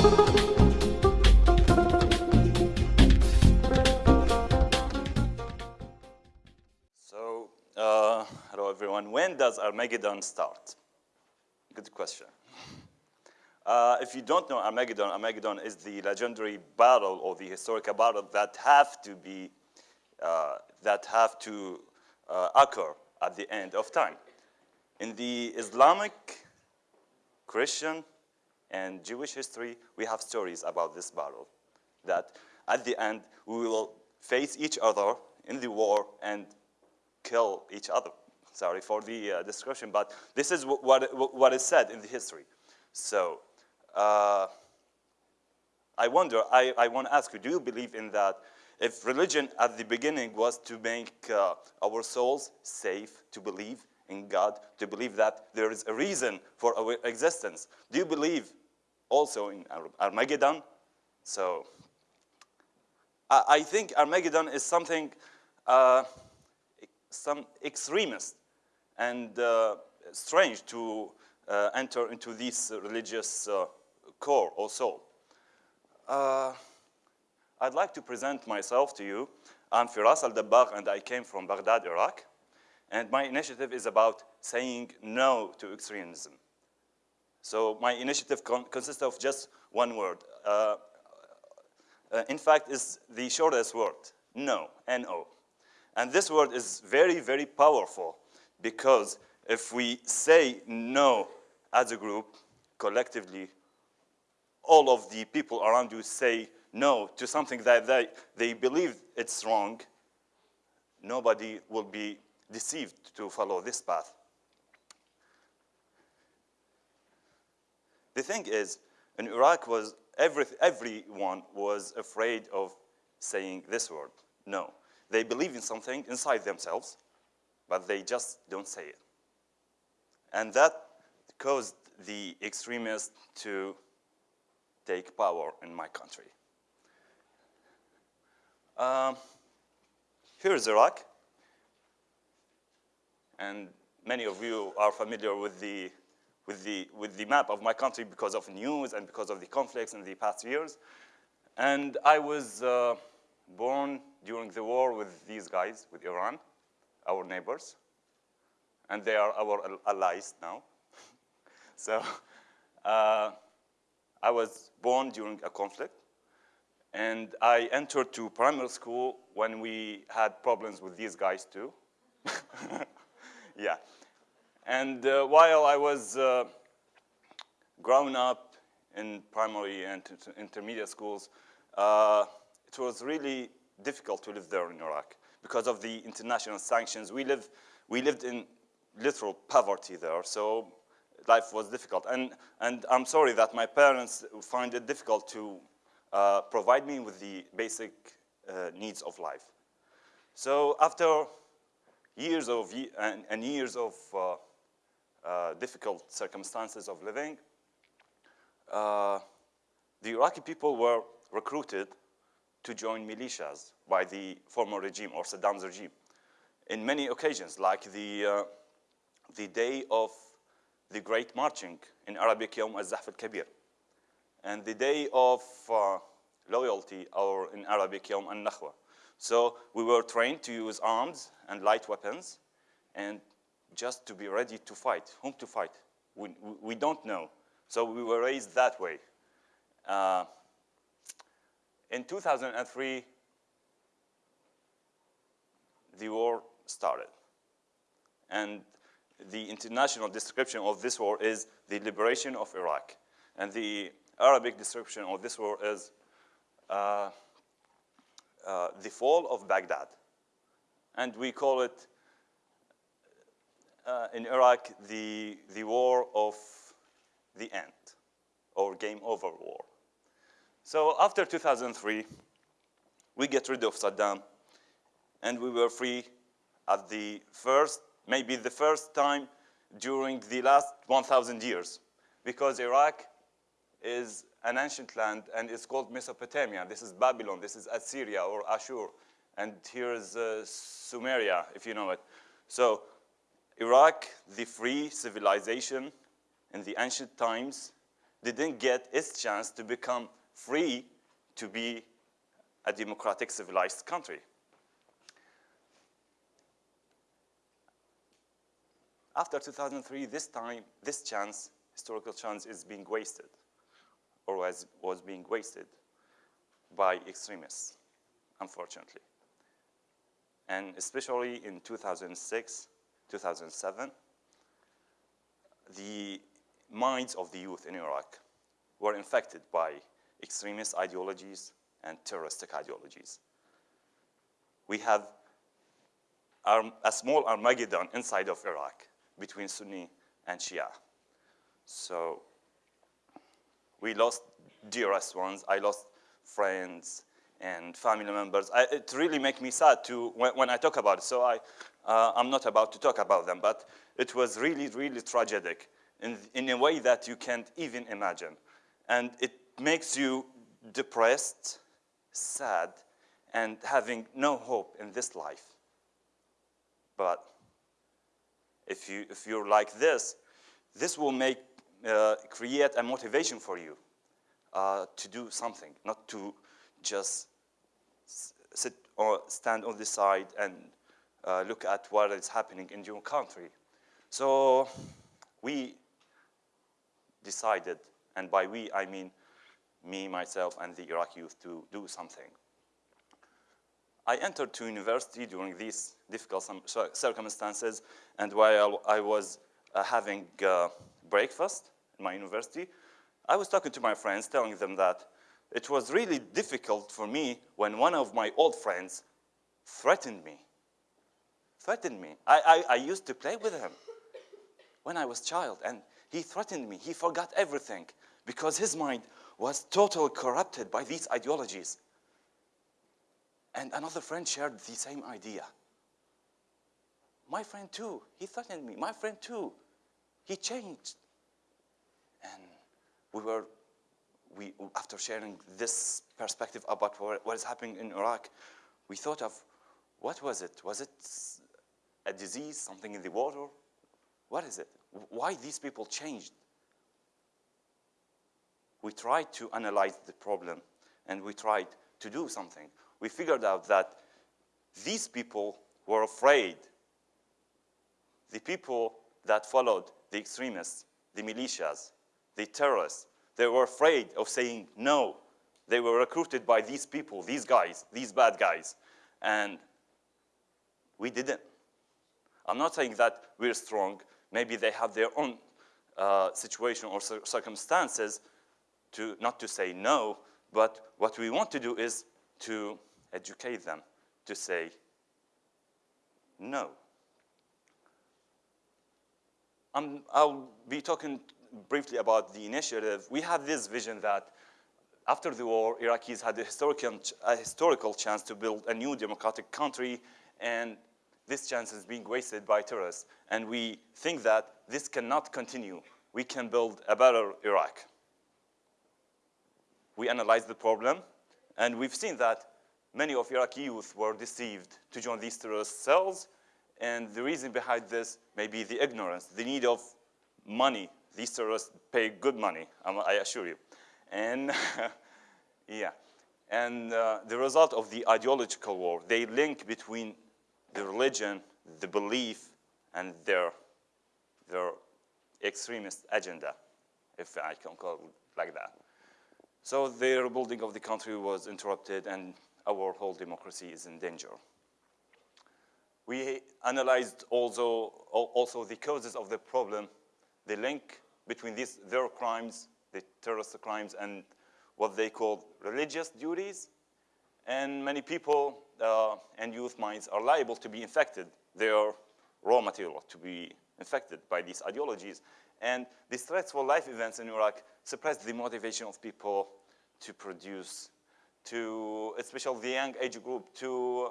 So, uh, hello everyone. When does Armageddon start? Good question. Uh, if you don't know Armageddon, Armageddon is the legendary battle or the historical battle that have to be, uh, that have to uh, occur at the end of time. In the Islamic, Christian, and Jewish history, we have stories about this battle. That at the end, we will face each other in the war and kill each other. Sorry for the uh, description, but this is what, what, what is said in the history. So, uh, I wonder, I, I want to ask you, do you believe in that if religion at the beginning was to make uh, our souls safe, to believe in God, to believe that there is a reason for our existence, do you believe also in Armageddon? So I, think Armageddon is something, uh, some extremist and uh, strange to uh, enter into this religious uh, core or soul. Uh, I'd like to present myself to you. I'm Firas al-Dabbagh and I came from Baghdad, Iraq. And my initiative is about saying no to extremism. So my initiative con consists of just one word. Uh, uh, in fact, is the shortest word, no, N-O. And this word is very, very powerful because if we say no as a group, collectively, all of the people around you say no to something that they, they believe it's wrong, nobody will be deceived to follow this path. The thing is, in Iraq was every, everyone was afraid of saying this word, no. They believe in something inside themselves, but they just don't say it. And that caused the extremists to take power in my country. Um, here's Iraq. And many of you are familiar with the, with, the, with the map of my country because of news and because of the conflicts in the past years. And I was uh, born during the war with these guys, with Iran, our neighbors. And they are our allies now. so uh, I was born during a conflict. And I entered to primary school when we had problems with these guys too. yeah. And uh, while I was uh, growing up in primary and intermediate schools, uh, it was really difficult to live there in Iraq because of the international sanctions. We, live, we lived in literal poverty there, so life was difficult. And, and I'm sorry that my parents find it difficult to uh, provide me with the basic uh, needs of life. So after years of and, and years of uh, difficult circumstances of living, uh, the Iraqi people were recruited to join militias by the former regime or Saddam's regime in many occasions, like the, uh, the day of the great marching in Arabic Yom al-Zahf al-Kabir and the day of uh, loyalty, or in Arabic, Yom al-Nakhwa. So we were trained to use arms and light weapons and just to be ready to fight. Whom to fight? We, we don't know. So we were raised that way. Uh, in 2003, the war started. And the international description of this war is the liberation of Iraq. And the Arabic description of this war is uh, uh, the fall of Baghdad. And we call it uh, in Iraq the, the war of the end or game over war. So after 2003, we get rid of Saddam and we were free at the first, maybe the first time during the last 1,000 years because Iraq is an ancient land and it's called Mesopotamia. This is Babylon, this is Assyria or Ashur. And here is uh, Sumeria, if you know it. So Iraq, the free civilization in the ancient times, didn't get its chance to become free to be a democratic, civilized country. After 2003, this time, this chance, historical chance, is being wasted, or was, was being wasted by extremists, unfortunately. And especially in 2006, 2007, the minds of the youth in Iraq were infected by extremist ideologies and terroristic ideologies. We have a small Armageddon inside of Iraq between Sunni and Shia. So we lost dearest ones. I lost friends and family members. I, it really makes me sad to when, when, I talk about it. So I, uh, I'm not about to talk about them, but it was really, really tragic in, in a way that you can't even imagine. And it makes you depressed, sad, and having no hope in this life. But if, you, if you're like this, this will make, uh, create a motivation for you uh, to do something, not to just sit or stand on the side and uh, look at what is happening in your country. So we decided, and by we I mean me, myself, and the Iraqi youth to do something. I entered to university during these difficult circumstances, and while I was uh, having uh, breakfast in my university, I was talking to my friends, telling them that it was really difficult for me when one of my old friends threatened me. Threatened me. I, I, I used to play with him when I was child, and he threatened me. He forgot everything because his mind was totally corrupted by these ideologies. And another friend shared the same idea. My friend too, he threatened me. My friend too, he changed. And we were, we, after sharing this perspective about what, is happening in Iraq, we thought of, what was it? Was it a disease, something in the water? What is it? Why these people changed? We tried to analyze the problem and we tried to do something. We figured out that these people were afraid. The people that followed the extremists, the militias, the terrorists, they were afraid of saying no. They were recruited by these people, these guys, these bad guys. And we didn't. I'm not saying that we're strong. Maybe they have their own uh, situation or circumstances to not to say no, but what we want to do is to educate them to say no. Um, I'll be talking briefly about the initiative. We had this vision that after the war, Iraqis had a historical, a historical chance to build a new democratic country, and this chance is being wasted by terrorists. And we think that this cannot continue. We can build a better Iraq. We analyzed the problem, and we've seen that many of Iraqi youth were deceived to join these terrorist cells, and the reason behind this may be the ignorance, the need of money. These terrorists pay good money, I assure you. And yeah, and uh, the result of the ideological war, they link between the religion, the belief, and their, their extremist agenda, if I can call it like that. So the rebuilding of the country was interrupted and our whole democracy is in danger. We analyzed also, also the causes of the problem, the link between these, their crimes, the terrorist crimes, and what they call religious duties. And many people uh, and youth minds are liable to be infected. They are raw material to be infected by these ideologies. And these threats for life events in Iraq suppressed the motivation of people to produce to, especially the young age group, to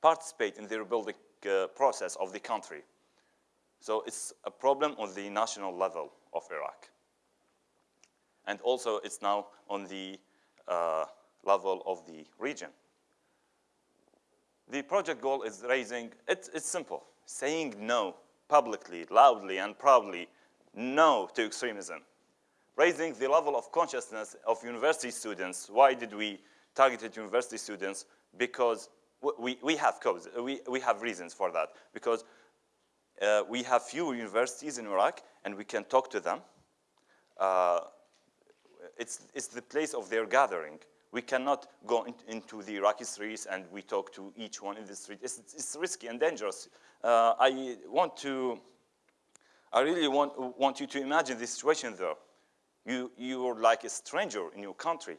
participate in the rebuilding uh, process of the country. So it's a problem on the national level of Iraq. And also it's now on the uh, level of the region. The project goal is raising, it's, it's simple, saying no publicly, loudly, and proudly, no to extremism. raising the level of consciousness of university students. Why did we target university students? Because we, we have codes, we, we have reasons for that. Because uh, we have few universities in Iraq and we can talk to them. Uh, it's, it's the place of their gathering. We cannot go in, into the Iraqi streets and we talk to each one in the street. It's, it's risky and dangerous. Uh, I want to, I really want, want you to imagine this situation though. You, you're like a stranger in your country.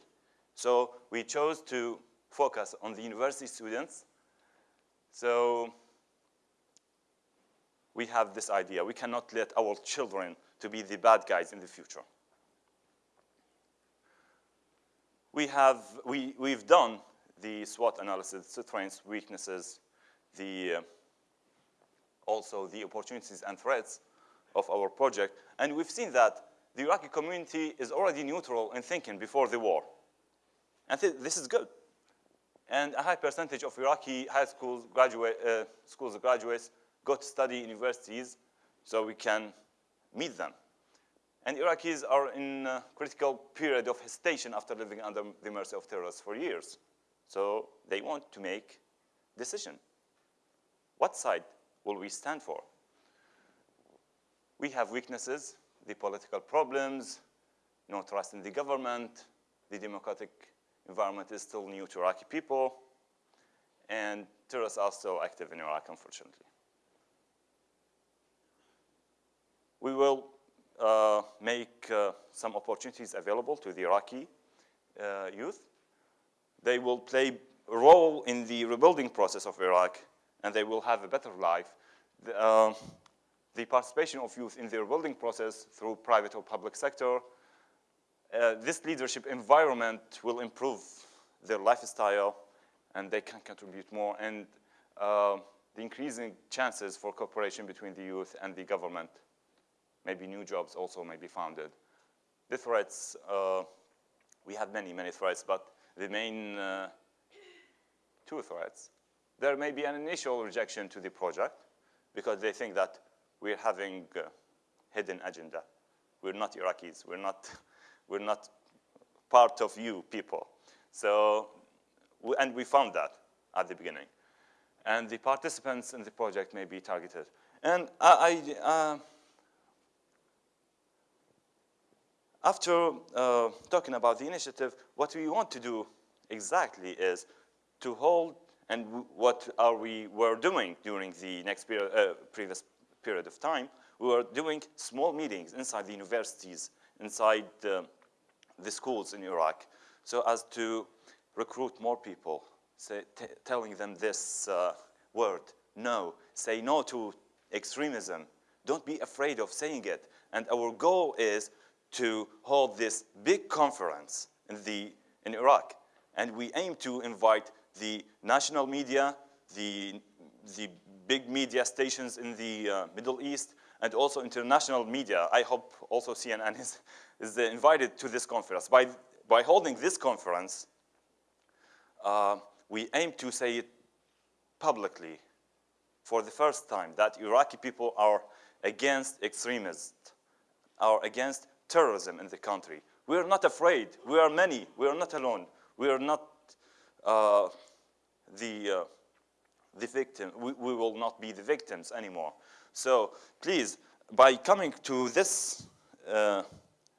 So we chose to focus on the university students. So we have this idea. We cannot let our children to be the bad guys in the future. We have, we, we've done the SWOT analysis, strengths, weaknesses, the, uh, also the opportunities and threats of our project. And we've seen that the Iraqi community is already neutral in thinking before the war. And th this is good. And a high percentage of Iraqi high schools graduate, uh, schools graduates go to study universities so we can meet them. And Iraqis are in a critical period of hesitation after living under the mercy of terrorists for years. So they want to make decision. What side will we stand for? We have weaknesses, the political problems, no trust in the government, the democratic environment is still new to Iraqi people, and terrorists are still active in Iraq, unfortunately. We will uh, make uh, some opportunities available to the Iraqi uh, youth. They will play a role in the rebuilding process of Iraq, and they will have a better life. The, uh, the participation of youth in the rebuilding process through private or public sector, uh, this leadership environment will improve their lifestyle, and they can contribute more, and uh, the increasing chances for cooperation between the youth and the government maybe new jobs also may be founded. The threats, uh, we have many, many threats, but the main uh, two threats, there may be an initial rejection to the project because they think that we're having a hidden agenda. We're not Iraqis, we're not, we're not part of you people. So, and we found that at the beginning. And the participants in the project may be targeted. And I, I uh, After uh, talking about the initiative, what we want to do exactly is to hold and what are we were doing during the next period, uh, previous period of time, we were doing small meetings inside the universities, inside the, the schools in Iraq, so as to recruit more people, say, telling them this uh, word, no, say no to extremism. Don't be afraid of saying it. And our goal is to hold this big conference in, the, in Iraq. And we aim to invite the national media, the, the big media stations in the uh, Middle East, and also international media. I hope also CNN is, is invited to this conference. By, by holding this conference, uh, we aim to say it publicly for the first time that Iraqi people are against extremists, are against terrorism in the country. We are not afraid. We are many. We are not alone. We are not uh, the, uh, the victim. We, we will not be the victims anymore. So please, by coming to this uh,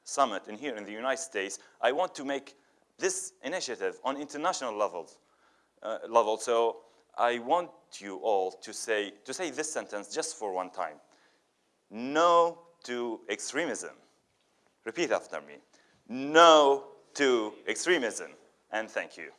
summit in here in the United States, I want to make this initiative on international levels, uh, level. So I want you all to say, to say this sentence just for one time. No to extremism. Repeat after me. No to extremism. And thank you.